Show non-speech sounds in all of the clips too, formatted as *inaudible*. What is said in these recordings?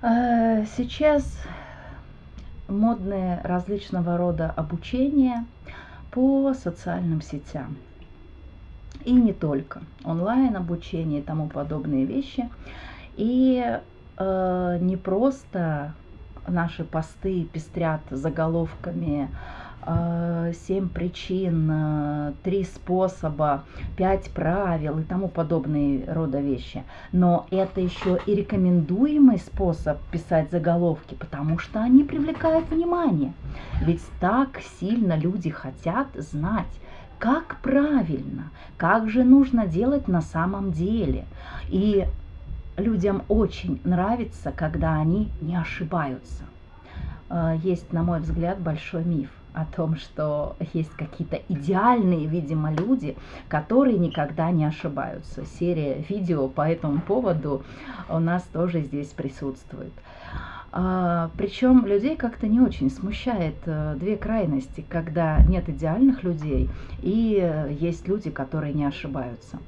Э, сейчас модные различного рода обучения по социальным сетям. И не только. Онлайн обучение и тому подобные вещи. И э, не просто наши посты пестрят заголовками э, семь причин, э, три способа, пять правил и тому подобные рода вещи. Но это еще и рекомендуемый способ писать заголовки, потому что они привлекают внимание. Ведь так сильно люди хотят знать, как правильно, как же нужно делать на самом деле. И людям очень нравится, когда они не ошибаются. Э, есть, на мой взгляд, большой миф о том, что есть какие-то идеальные, видимо, люди, которые никогда не ошибаются. Серия видео по этому поводу у нас тоже здесь присутствует. А, причем людей как-то не очень смущает э, две крайности, когда нет идеальных людей и есть люди, которые не ошибаются.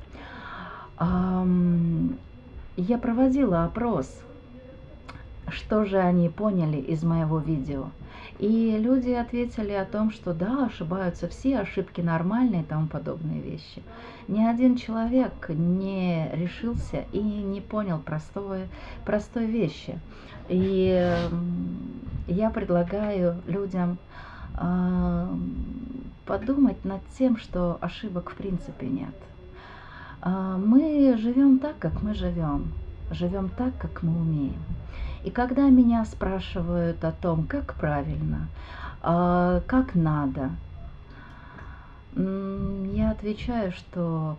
Я проводила опрос, что же они поняли из моего видео. И люди ответили о том, что да, ошибаются все, ошибки нормальные и тому подобные вещи. Ни один человек не решился и не понял простой, простой вещи. И я предлагаю людям э, подумать над тем, что ошибок в принципе нет. А, мы живем так, как мы живем, живем так, как мы умеем. И когда меня спрашивают о том, как правильно, а, как надо, я отвечаю, что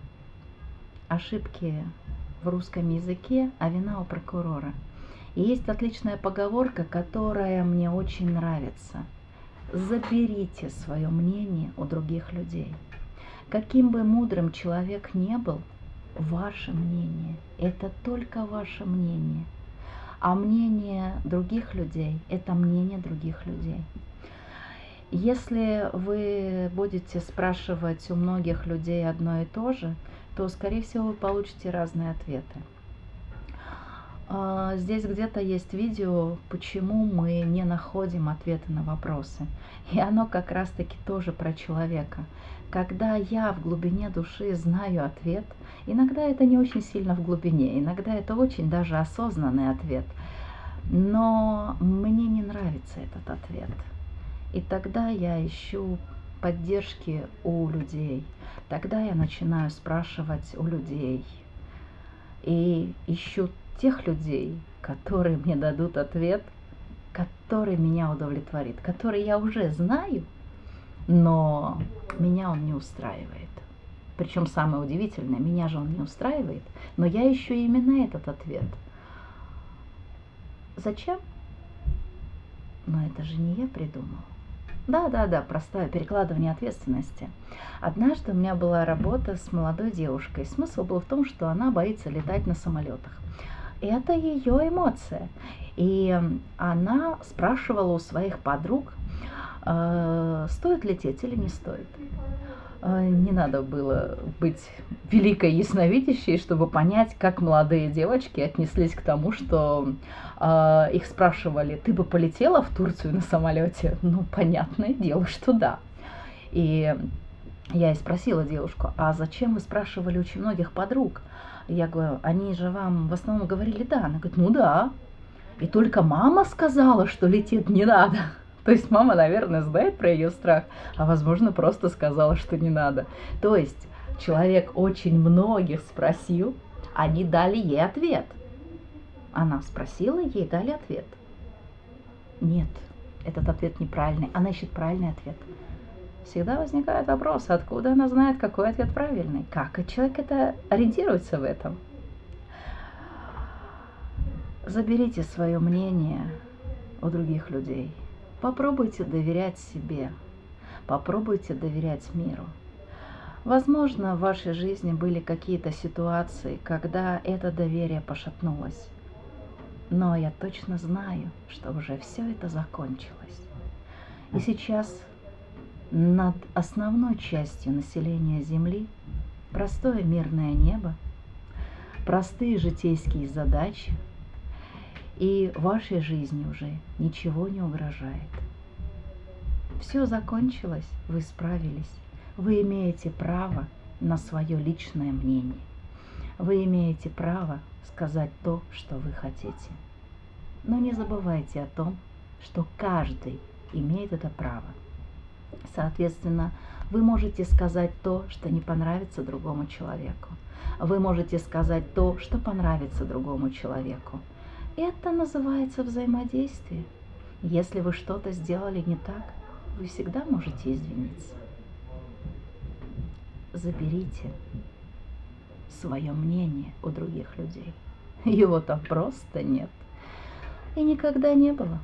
ошибки в русском языке, а вина у прокурора. И есть отличная поговорка, которая мне очень нравится. Заберите свое мнение у других людей. Каким бы мудрым человек не был, ваше мнение – это только ваше мнение. А мнение других людей – это мнение других людей. Если вы будете спрашивать у многих людей одно и то же, то, скорее всего, вы получите разные ответы. А, здесь где-то есть видео, почему мы не находим ответы на вопросы. И оно как раз-таки тоже про человека. Когда я в глубине души знаю ответ, иногда это не очень сильно в глубине, иногда это очень даже осознанный ответ, но мне не нравится этот ответ. И тогда я ищу поддержки у людей. Тогда я начинаю спрашивать у людей. И ищу тех людей, которые мне дадут ответ, который меня удовлетворит, который я уже знаю, но меня он не устраивает. Причем самое удивительное, меня же он не устраивает, но я ищу именно этот ответ. Зачем? Но это же не я придумал. Да, да, да, простое перекладывание ответственности. Однажды у меня была работа с молодой девушкой. Смысл был в том, что она боится летать на самолетах это ее эмоция. И она спрашивала у своих подруг, э, стоит лететь или не стоит. Э, не надо было быть великой ясновидящей, чтобы понять, как молодые девочки отнеслись к тому, что э, их спрашивали, ты бы полетела в Турцию на самолете? Ну, понятное дело, что да. И я и спросила девушку, а зачем вы спрашивали очень многих подруг? Я говорю, они же вам в основном говорили да. Она говорит, ну да. И только мама сказала, что лететь не надо. *laughs* То есть мама, наверное, знает про ее страх, а возможно просто сказала, что не надо. То есть человек очень многих спросил, они дали ей ответ. Она спросила, ей дали ответ. Нет, этот ответ неправильный. Она ищет правильный ответ всегда возникает вопрос, откуда она знает, какой ответ правильный, как человек это ориентируется в этом. Заберите свое мнение у других людей. Попробуйте доверять себе. Попробуйте доверять миру. Возможно, в вашей жизни были какие-то ситуации, когда это доверие пошатнулось. Но я точно знаю, что уже все это закончилось. И сейчас над основной частью населения Земли простое мирное небо, простые житейские задачи и вашей жизни уже ничего не угрожает. Все закончилось, вы справились. Вы имеете право на свое личное мнение. Вы имеете право сказать то, что вы хотите. Но не забывайте о том, что каждый имеет это право. Соответственно, вы можете сказать то, что не понравится другому человеку. Вы можете сказать то, что понравится другому человеку. Это называется взаимодействие. Если вы что-то сделали не так, вы всегда можете извиниться. Заберите свое мнение у других людей. Его там просто нет. И никогда не было.